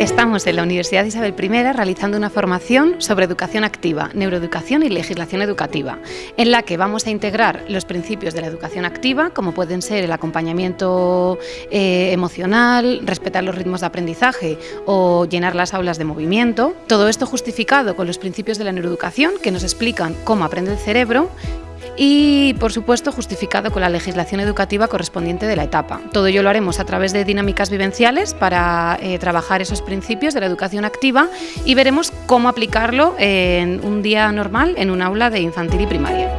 Estamos en la Universidad Isabel I realizando una formación sobre educación activa, neuroeducación y legislación educativa, en la que vamos a integrar los principios de la educación activa, como pueden ser el acompañamiento eh, emocional, respetar los ritmos de aprendizaje o llenar las aulas de movimiento. Todo esto justificado con los principios de la neuroeducación que nos explican cómo aprende el cerebro y, por supuesto, justificado con la legislación educativa correspondiente de la etapa. Todo ello lo haremos a través de dinámicas vivenciales para eh, trabajar esos principios de la educación activa y veremos cómo aplicarlo en un día normal en un aula de infantil y primaria.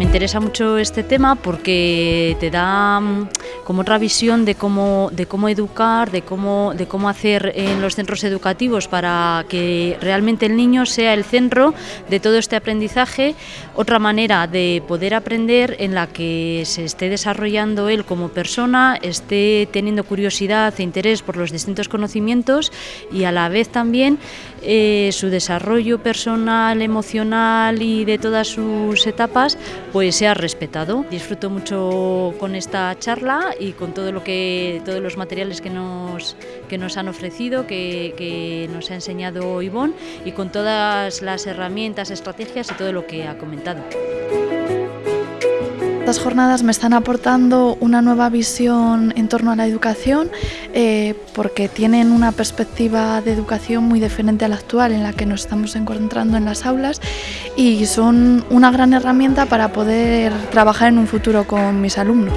Me interesa mucho este tema porque te da mm, como otra visión de cómo, de cómo educar, de cómo, de cómo hacer en los centros educativos para que realmente el niño sea el centro de todo este aprendizaje, otra manera de poder aprender en la que se esté desarrollando él como persona, esté teniendo curiosidad e interés por los distintos conocimientos y a la vez también eh, su desarrollo personal, emocional y de todas sus etapas pues sea respetado. Disfruto mucho con esta charla y con todo lo que, todos los materiales que nos, que nos han ofrecido, que, que nos ha enseñado Ivonne y con todas las herramientas, estrategias y todo lo que ha comentado. Estas jornadas me están aportando una nueva visión en torno a la educación eh, porque tienen una perspectiva de educación muy diferente a la actual en la que nos estamos encontrando en las aulas y son una gran herramienta para poder trabajar en un futuro con mis alumnos.